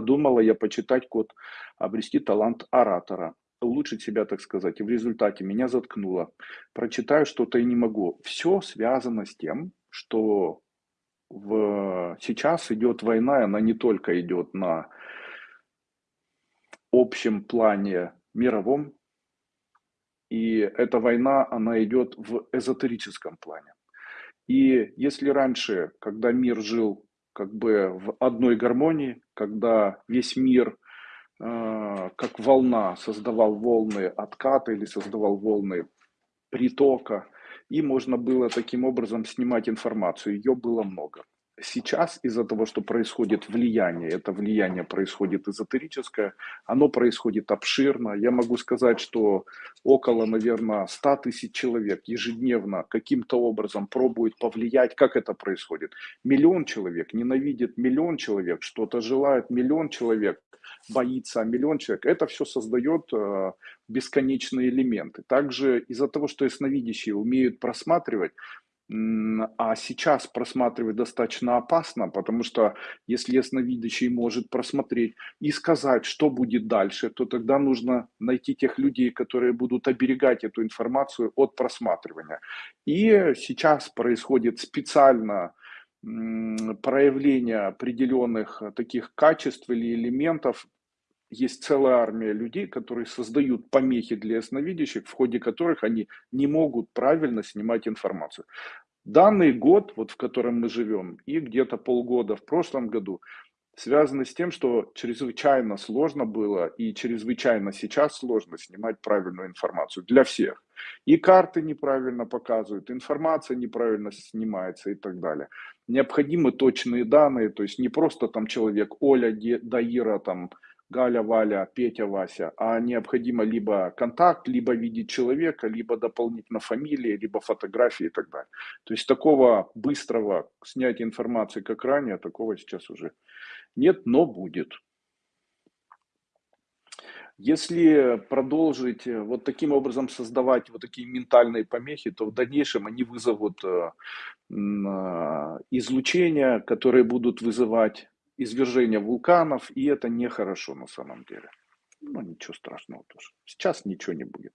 Думала я почитать код, обрести талант оратора, улучшить себя, так сказать. И в результате меня заткнуло. Прочитаю что-то и не могу. Все связано с тем, что в... сейчас идет война, и она не только идет на общем плане мировом, и эта война, она идет в эзотерическом плане. И если раньше, когда мир жил как бы в одной гармонии, когда весь мир э, как волна создавал волны отката или создавал волны притока, и можно было таким образом снимать информацию. Ее было много. Сейчас из-за того, что происходит влияние, это влияние происходит эзотерическое, оно происходит обширно. Я могу сказать, что около, наверное, 100 тысяч человек ежедневно каким-то образом пробуют повлиять. Как это происходит? Миллион человек ненавидит миллион человек, что-то желает миллион человек, боится миллион человек. Это все создает э, бесконечные элементы. Также из-за того, что ясновидящие умеют просматривать, а сейчас просматривать достаточно опасно, потому что если ясновидящий может просмотреть и сказать, что будет дальше, то тогда нужно найти тех людей, которые будут оберегать эту информацию от просматривания. И сейчас происходит специально проявление определенных таких качеств или элементов есть целая армия людей, которые создают помехи для ясновидящих, в ходе которых они не могут правильно снимать информацию. Данный год, вот в котором мы живем, и где-то полгода в прошлом году, связаны с тем, что чрезвычайно сложно было и чрезвычайно сейчас сложно снимать правильную информацию для всех. И карты неправильно показывают, информация неправильно снимается и так далее. Необходимы точные данные, то есть не просто там человек Оля, Даира, там Галя, Валя, Петя, Вася, а необходимо либо контакт, либо видеть человека, либо дополнительно фамилии, либо фотографии и так далее. То есть такого быстрого снятия информации, как ранее, такого сейчас уже нет, но будет. Если продолжить э, вот таким образом создавать вот такие ментальные помехи, то в дальнейшем они вызовут э, а, излучения, которые будут вызывать извержения вулканов, и это нехорошо на самом деле. Ну, ничего страшного тоже. Сейчас ничего не будет.